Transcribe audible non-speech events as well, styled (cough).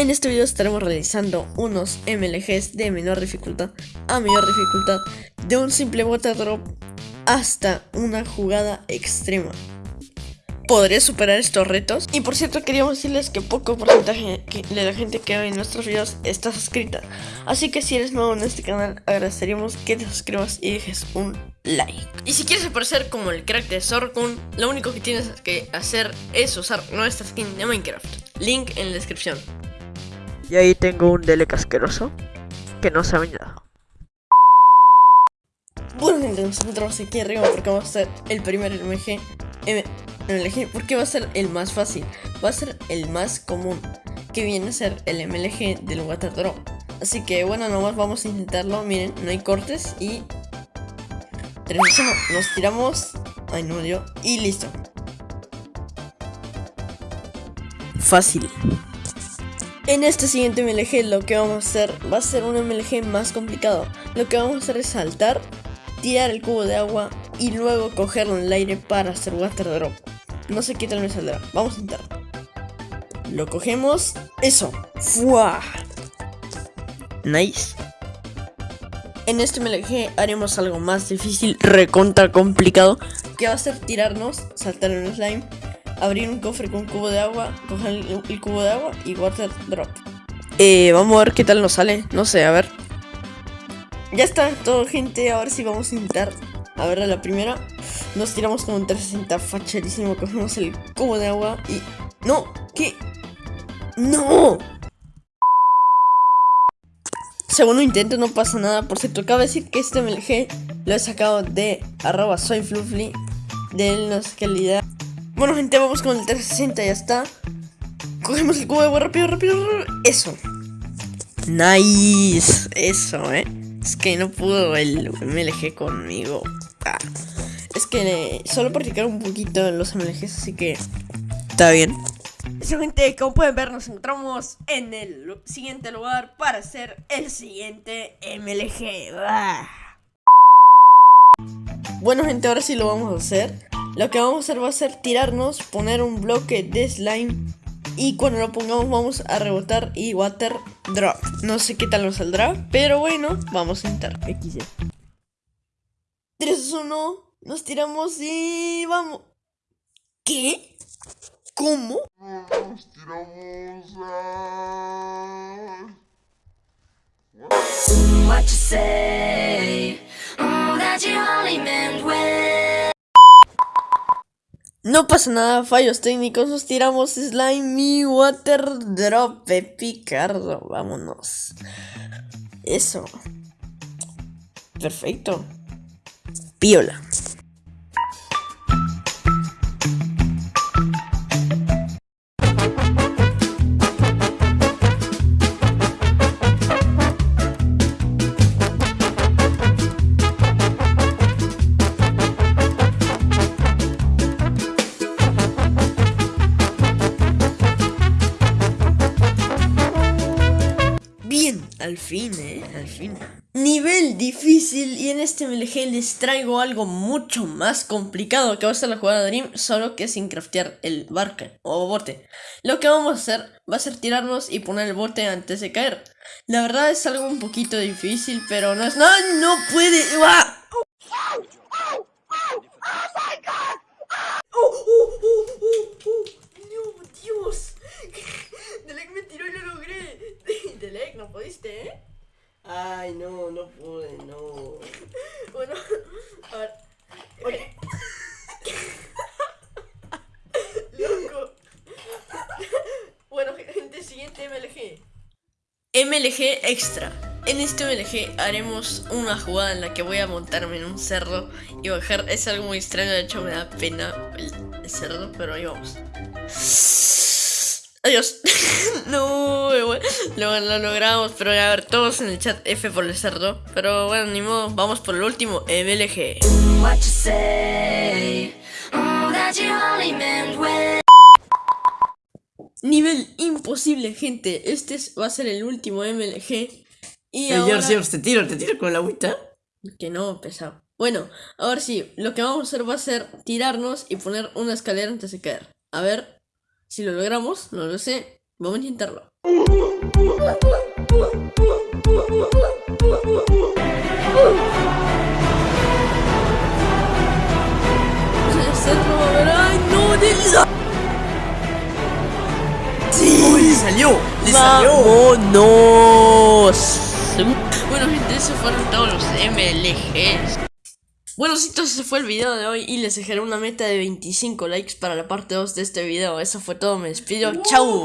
En este video estaremos realizando unos MLGs de menor dificultad a mayor dificultad de un simple water drop hasta una jugada extrema. ¿Podré superar estos retos? Y por cierto queríamos decirles que poco porcentaje de la gente que ve nuestros videos está suscrita Así que si eres nuevo en este canal agradeceríamos que te suscribas y dejes un like Y si quieres aparecer como el crack de Zorkun, lo único que tienes que hacer es usar nuestra skin de Minecraft Link en la descripción Y ahí tengo un Delec asqueroso que no sabe nada Bueno gente, nos encontramos aquí arriba porque vamos a hacer el primer MG MLG porque va a ser el más fácil, va a ser el más común, que viene a ser el MLG del Water Drop. Así que bueno, nomás vamos a intentarlo, miren, no hay cortes y... nos tiramos... Ay, no dio. Y listo. Fácil. En este siguiente MLG lo que vamos a hacer va a ser un MLG más complicado. Lo que vamos a hacer es saltar, tirar el cubo de agua y luego cogerlo en el aire para hacer water drop. No sé qué tal me saldrá. Vamos a intentar. Lo cogemos. Eso. ¡Fua! Nice. En este MLG haremos algo más difícil, recontra complicado, que va a ser tirarnos, saltar en un slime, abrir un cofre con un cubo de agua, coger el, cubo de agua y water drop. Eh, vamos a ver qué tal nos sale, no sé, a ver. Ya está todo gente, ahora sí vamos a intentar. A ver, la primera. Nos tiramos como un 360 facherísimo, cogemos el cubo de agua y... ¡No! ¿Qué? ¡No! Segundo intento, no pasa nada. Por cierto, cabe decir que este MLG lo he sacado de arroba soyfluffly de la calidad. Bueno, gente, vamos con el 360, ya está. Cogemos el cubo de agua rápido, rápido, rápido. Eso. Nice. Eso, eh. Es que no pudo el MLG conmigo. Ah. Es que solo practicar un poquito en los MLGs, así que está bien. Eso gente, como pueden ver nos encontramos en el siguiente lugar para hacer el siguiente MLG. Ah. Bueno gente, ahora sí lo vamos a hacer. Lo que vamos a hacer va a ser tirarnos, poner un bloque de slime y cuando lo pongamos vamos a rebotar y water drop. No sé qué tal nos saldrá, pero bueno, vamos a intentar. XD. 3, 1, nos tiramos y vamos. ¿Qué? ¿Cómo? Nos tiramos a... What you say? No pasa nada, fallos técnicos, nos tiramos slime y water drop, picardo, vámonos. Eso. Perfecto. Piola. Al fin, eh, al fin. Nivel difícil y en este MLG les traigo algo mucho más complicado que va a ser la jugada Dream, solo que sin craftear el barca o bote. Lo que vamos a hacer va a ser tirarnos y poner el bote antes de caer. La verdad es algo un poquito difícil, pero no es... ¡No, no puede! ¡Ah! ¡Oh, oh, oh, ¡No, Dios! Delec me tiró y lo logré. Delec, no pudiste, ¿eh? Ay, no, no pude, no. Bueno, a ver. Oye. (laughs) Loco. Bueno, gente, siguiente MLG. MLG Extra. En este MLG haremos una jugada en la que voy a montarme en un cerro y bajar. Es algo muy extraño, de hecho me da pena el cerdo, pero ahí vamos. Adiós. (laughs) no, lo, lo, logramos, pero a ver, todos en el chat F por el cerdo. Pero bueno, ni modo, vamos por el último, MLG. Nivel imposible, gente. Este va a ser el último MLG. Y ahora... te tiro, te tiro con la agüita. Que no, pesado. Bueno, ahora sí, lo que vamos a hacer va a ser tirarnos y poner una escalera antes de caer. A ver, si lo logramos, no lo sé. Vamos a intentarlo. ¡Ay, no! ¡Dile! ¡Sí! ¡Le salió! ¡Le salió! ¡Vámonos! Bueno gente, esos fueron todos los MLGs Bueno entonces ese fue el video de hoy y les dejaré una meta de 25 likes para la parte 2 de este video. Eso fue todo, me despido, chau